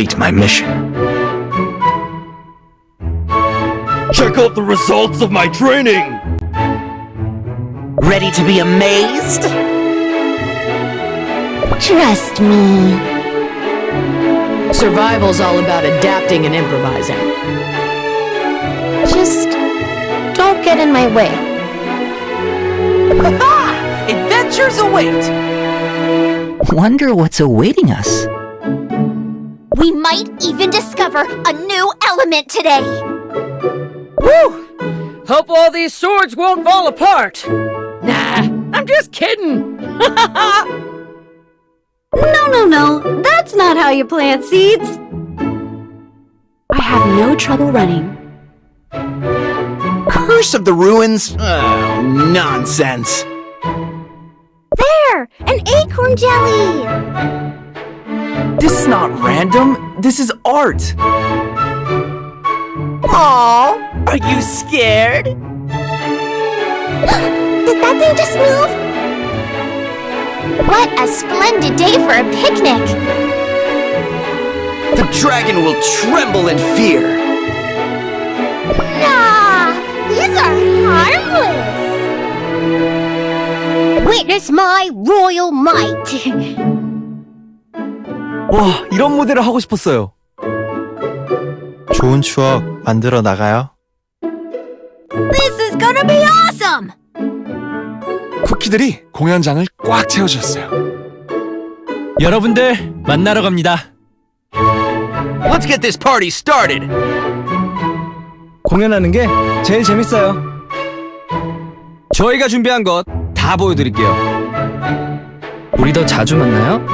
I will complete my mission. Check out the results of my training! Ready to be amazed? Trust me. Survival's all about adapting and improvising. Just don't get in my way. Ha! Adventures await! Wonder what's awaiting us. We might even discover a new element today. Woo! Hope all these swords won't fall apart. Nah, I'm just kidding. No, no, no. That's not how you plant seeds. I have no trouble running. Curse of the ruins? Oh, nonsense. There! An acorn jelly! This is not random. This is art. Aww, are you scared? Did that thing just move? What a splendid day for a picnic! The dragon will tremble in fear. Nah! These are harmless! Witness my royal might! 와, 이런 무대를 하고 싶었어요. 좋은 추억 만들어 나가요. This is gonna be awesome! 쿠키들이 공연장을 꽉 채워주셨어요. 여러분들 만나러 갑니다. Let's get this party started. 공연하는 게 제일 재밌어요. 저희가 준비한 것 다 보여드릴게요. 우리 더 자주 만나요?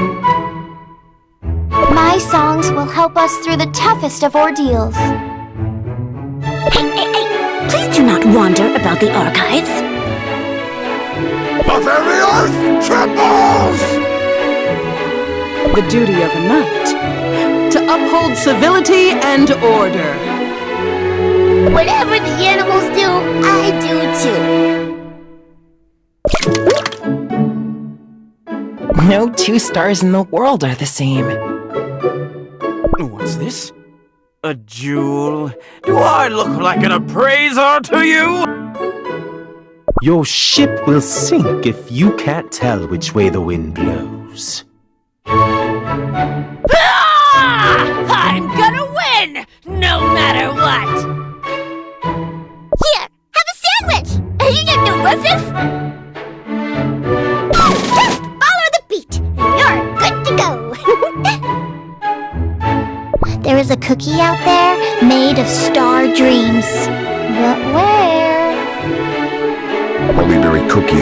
My songs will help us through the toughest of ordeals. Hey, hey, hey! Please do not wander about the archives. The very earth trembles! The duty of a knight to uphold civility and order. Whatever the animals do, I do too. No two stars in the world are the same. What's this? A jewel? Do I look like an appraiser to you? Your ship will sink if you can't tell which way the wind blows.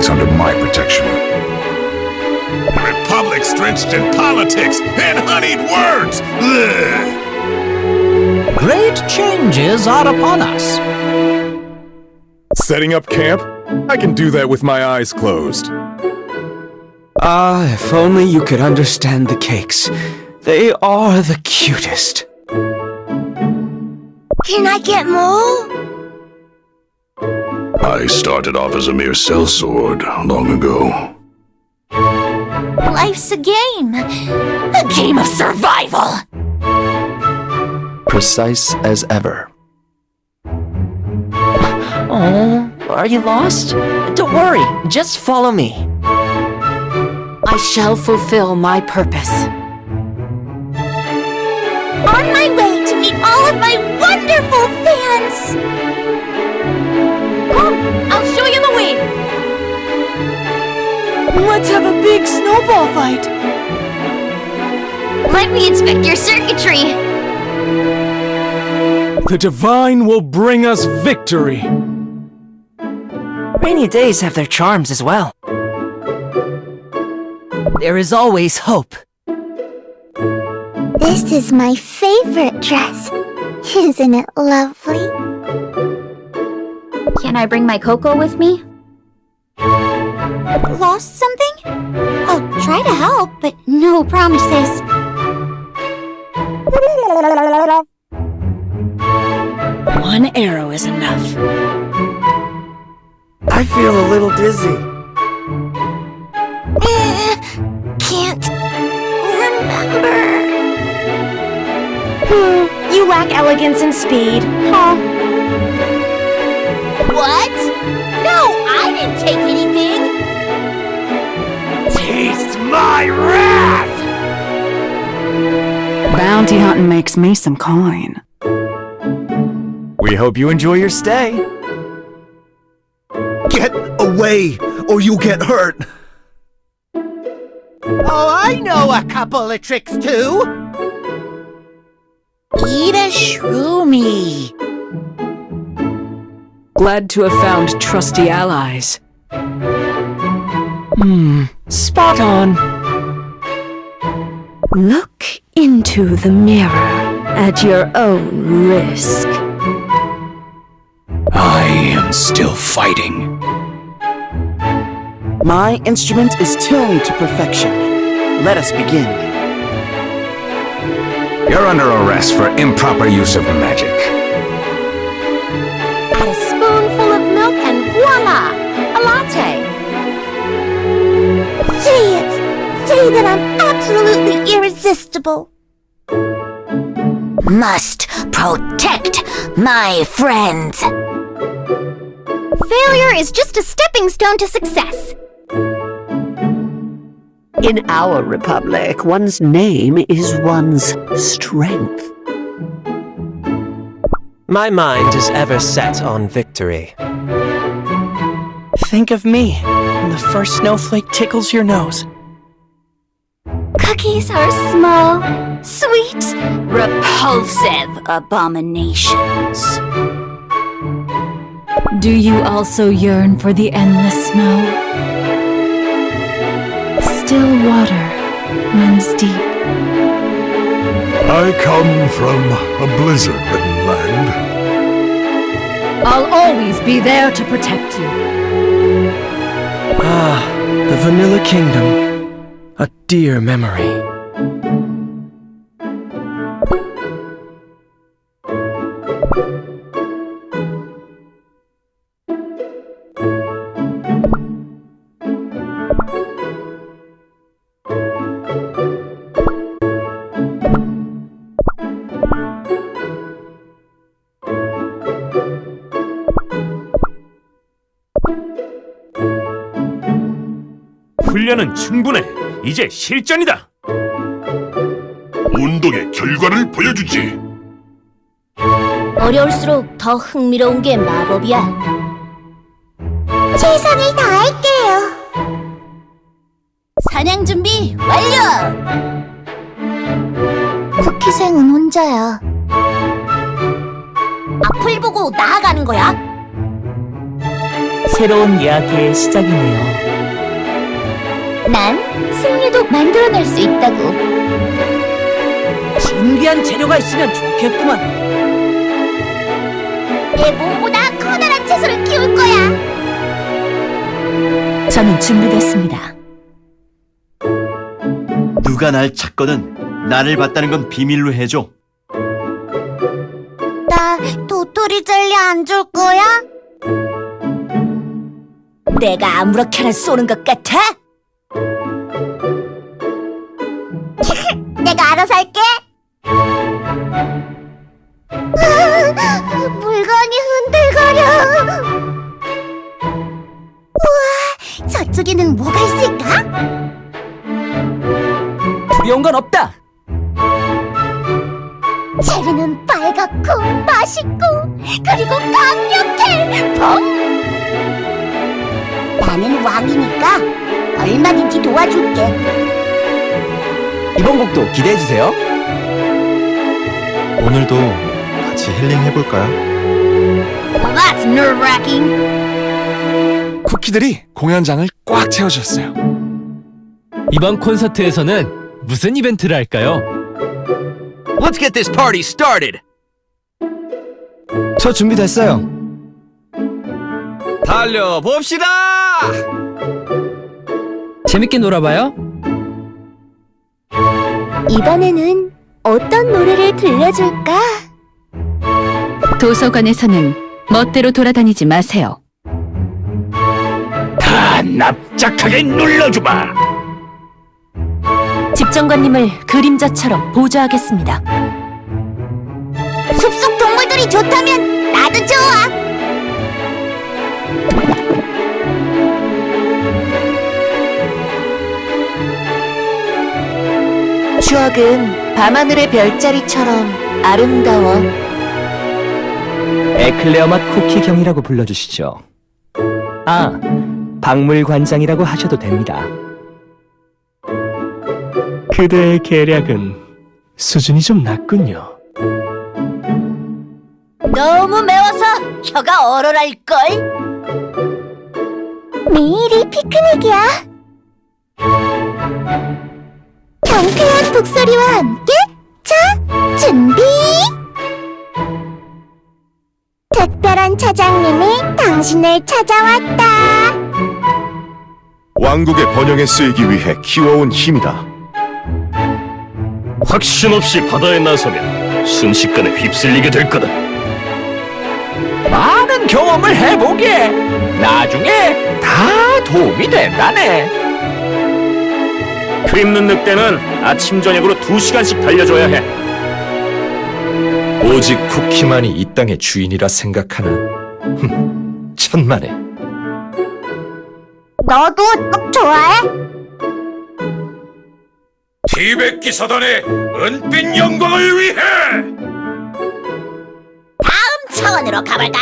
Hollyberry under my protection. The Republic's drenched in politics and honeyed words! Ugh. Great changes are upon us. Setting up camp? I can do that with my eyes closed. Ah, if only you could understand the cakes. They are the cutest. Can I get more? I started off as a mere sellsword long ago. Life's a game. A game of survival. Precise as ever. Oh, are you lost? Don't worry, just follow me. I shall fulfill my purpose. On my way to meet all of my wonderful fans. Come, I'll show you the way. Let's have a big snowball fight. Let me inspect your circuitry. The divine will bring us victory. Rainy days have their charms as well. There is always hope. This is my favorite dress. Isn't it lovely? Can I bring my cocoa with me? Lost something? I'll try to help, but no promises. One arrow is enough. I feel a little dizzy. Eh, Can't remember. You lack elegance and speed. Huh? What? No, I didn't take anything. Taste my wrath! Bounty hunting makes me some coin. We hope you enjoy your stay. Get away, or you'll get hurt. Oh, I know a couple of tricks too. Eat a shroomy. Glad to have found trusty allies. Hmm, spot on. Look into the mirror at your own risk. I am still fighting. My instrument is tuned to perfection. Let us begin. You're under arrest for improper use of magic. Voila! A latte. Say it! Say that I'm absolutely irresistible. Must protect my friends. Failure is just a stepping stone to success. In our republic, one's name is one's strength. My mind is ever set on victory. Think of me when the first snowflake tickles your nose. Cookies are small, sweet, repulsive abominations. Do you also yearn for the endless snow? Still water runs deep. I come from a blizzard-ridden land. I'll always be there to protect you. Ah, the Vanilla Kingdom. A dear memory. 훈련은 충분해. 이제 실전이다. 운동의 결과를 보여주지. 어려울수록 더 흥미로운 게 마법이야. 최선을 다할게요. 사냥 준비 완료! 쿠키생은 혼자야. 앞을 보고 나아가는 거야. 새로운 이야기의 시작이네요. 난 승리도 만들어낼 수 있다고. 신기한 재료가 있으면 좋겠구만. 내 몸보다 커다란 채소를 키울 거야. 저는 준비됐습니다. 누가 날 찾거든 나를 봤다는 건 비밀로 해줘. 나 도토리 젤리 안 줄 거야? 내가 아무렇게나 쏘는 것 같아? 내가 알아서 할게. 물건이 흔들거려. 우와, 저쪽에는 뭐가 있을까? 두려운 건 없다. 체리는 빨갛고 맛있고 그리고 강력해 펑! 나는 왕이니까 얼마든지 도와줄게 이번 곡도 기대해 주세요. 오늘도 같이 힐링 해볼까요? That's nerve-wracking 쿠키들이 공연장을 꽉 채워줬어요. 이번 콘서트에서는 무슨 이벤트를 할까요? Let's get this party started. 저 준비됐어요. 달려 봅시다. 재밌게 놀아봐요. 이번에는 어떤 노래를 들려줄까? 도서관에서는 멋대로 돌아다니지 마세요. 다 납작하게 눌러주마. 집정관님을 그림자처럼 보좌하겠습니다. 숲속 동물들이 좋다면 나도 좋아. 추억은 밤하늘의 별자리처럼 아름다워. 에클레어 맛 쿠키 경이라고 불러주시죠. 아, 박물관장이라고 하셔도 됩니다. 그대의 계략은 수준이 좀 낮군요. 너무 매워서 혀가 얼얼할걸? 매일이 피크닉이야. 경쾌한 북소리와 함께 자, 준비! 특별한 차장님이 당신을 찾아왔다. 왕국의 번영에 쓰이기 위해 키워온 힘이다. 확신 없이 바다에 나서면 순식간에 휩쓸리게 될 거다. 많은 경험을 해보게 나중에 다 도움이 된다네 그 입는 늑대는 아침 저녁으로 두 시간씩 달려줘야 해. 오직 쿠키만이 이 땅의 주인이라 생각하나? 흠, 천만에. 너도 떡 좋아해? 티베트 기사단의 은빛 영광을 위해! 차원으로 가볼까?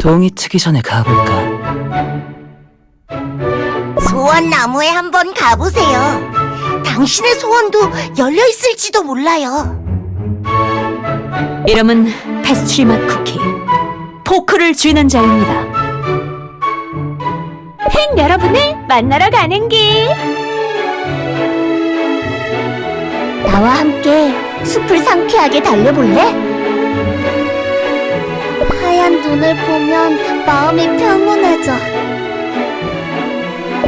동이 트기 전에 가볼까? 소원 나무에 한번 가보세요. 당신의 소원도 열려 있을지도 몰라요. 이름은 패스트리 맛 쿠키. 포크를 쥐는 자입니다. 팬 여러분을 만나러 가는 길. 나와 함께 숲을 상쾌하게 달려볼래? 하얀 눈을 보면 마음이 평온해져.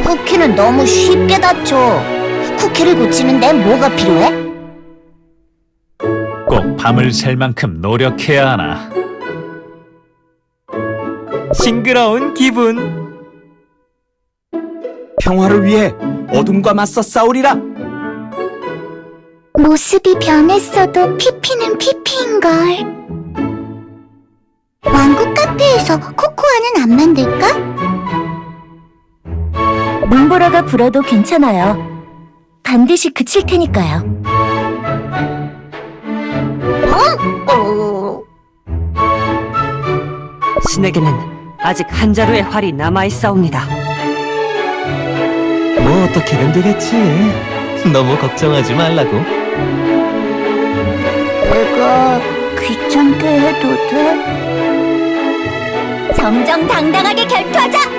쿠키는 너무 쉽게 다쳐. 쿠키를 고치는데 뭐가 필요해? 꼭 밤을 샐 만큼 노력해야 하나. 싱그러운 기분 평화를 위해 어둠과 맞서 싸우리라 모습이 변했어도 피피는 피피인걸. 왕국 카페에서 코코아는 안 만들까? 눈보라가 불어도 괜찮아요. 반드시 그칠 테니까요. 어? 신에게는 아직 한 자루의 활이 남아있사옵니다. 뭐 어떻게든 되겠지. 너무 걱정하지 말라고. 내가 귀찮게 해도 돼? 정정당당하게 결투하자!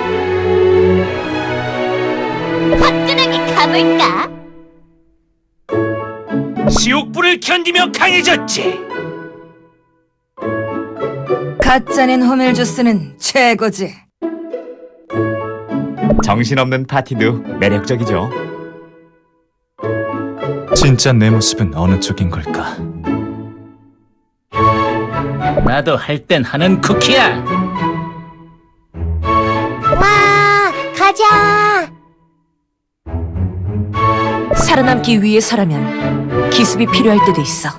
화끈하게 가볼까? 지옥불을 견디며 강해졌지. 가짜낸 호밀 주스는 최고지. 정신없는 파티도 매력적이죠 진짜 내 모습은 어느 쪽인 걸까? 나도 할 땐 하는 쿠키야. 와, 가자! 살아남기 위해서라면 기습이 필요할 때도 있어.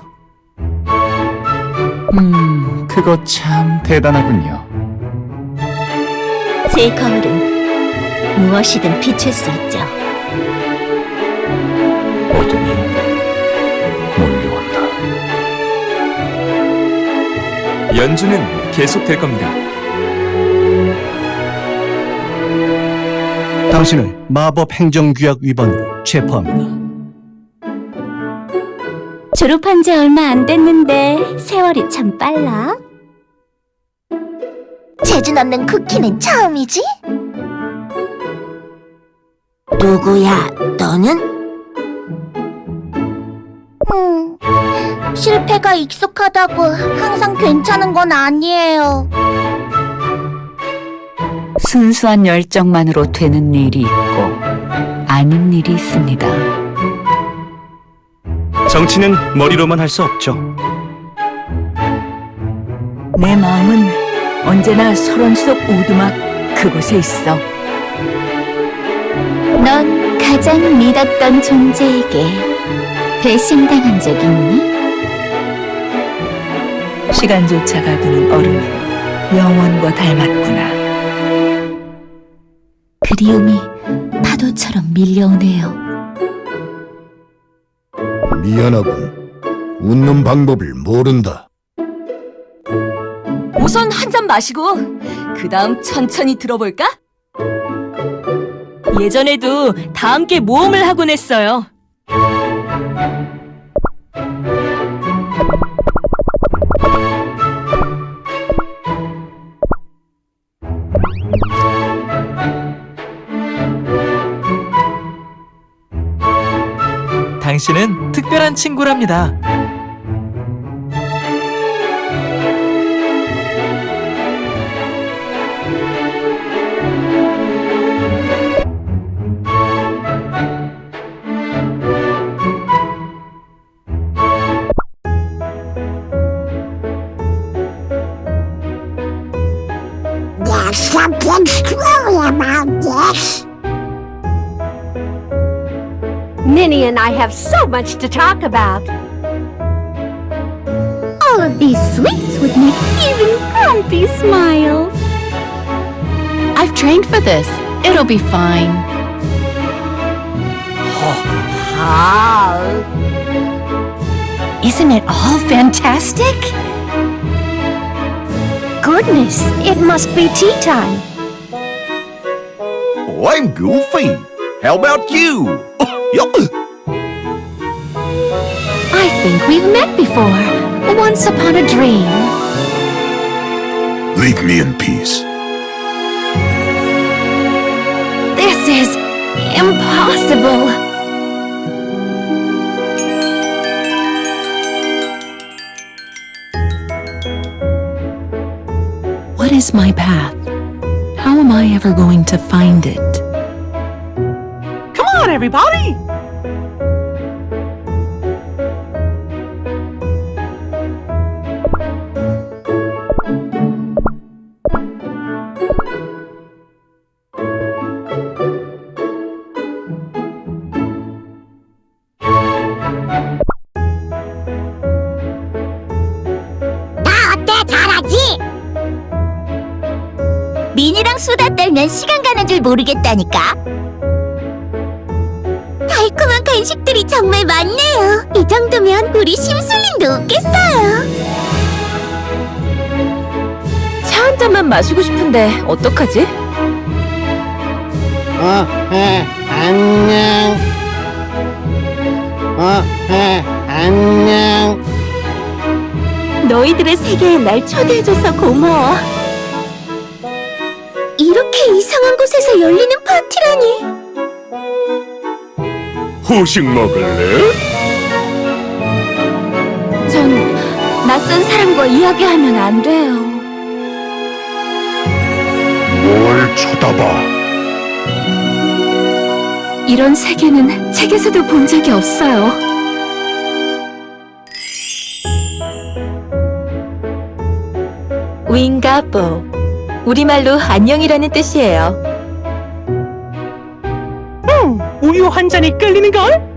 음 그거 참 대단하군요 제 거울은 무엇이든 비출 수 있죠. 어둠이 몰려온다. 연주는 계속될 겁니다 당신을 마법 행정규약 위반으로 체포합니다. 졸업한 지 얼마 안 됐는데 세월이 참 빨라. 재주 넣는 쿠키는 처음이지? 누구야, 너는? 음, 실패가 익숙하다고 항상 괜찮은 건 아니에요. 순수한 열정만으로 되는 일이 있고 아닌 일이 있습니다. 정치는 머리로만 할 수 없죠. 내 마음은 언제나 소란 속 오두막 그곳에 있어. 넌 가장 믿었던 존재에게 배신당한 적 있니? 시간조차 가두는 얼음은 영원과 닮았구나. 그리움이 파도처럼 밀려오네요. 미안하군. 웃는 방법을 모른다. 우선 한 잔 마시고 그 다음 천천히 들어볼까? 예전에도 다 함께 모험을 하곤 했어요. 당신은 특별한 친구랍니다. Minnie and I have so much to talk about. All of these sweets would make even Grumpy smile. I've trained for this. It'll be fine. Isn't it all fantastic? Goodness, it must be tea time. Oh, I'm Goofy. How about you? I think we've met before. Once upon a dream. Leave me in peace. This is impossible. What is my path? How am I ever going to find it? On, everybody! 미니랑 수다 떨면 시간 가는 줄 모르겠다니까. 간식들이 정말 많네요. 이 정도면 우리 심술링도 웃겠어요. 차 한 잔만 마시고 싶은데 어떡하지? 어, 해, 안녕. 어, 해, 안녕. 너희들의 세계에 날 초대해줘서 고마워. 이렇게 이상한 곳에서 열리는 파티라니. 후식 먹을래? 전 낯선 사람과 이야기하면 안 돼요. 뭘 쳐다봐? 이런 세계는 책에서도 본 적이 없어요. 윙가보. 우리말로 안녕이라는 뜻이에요. 한 잔이 끌리는걸?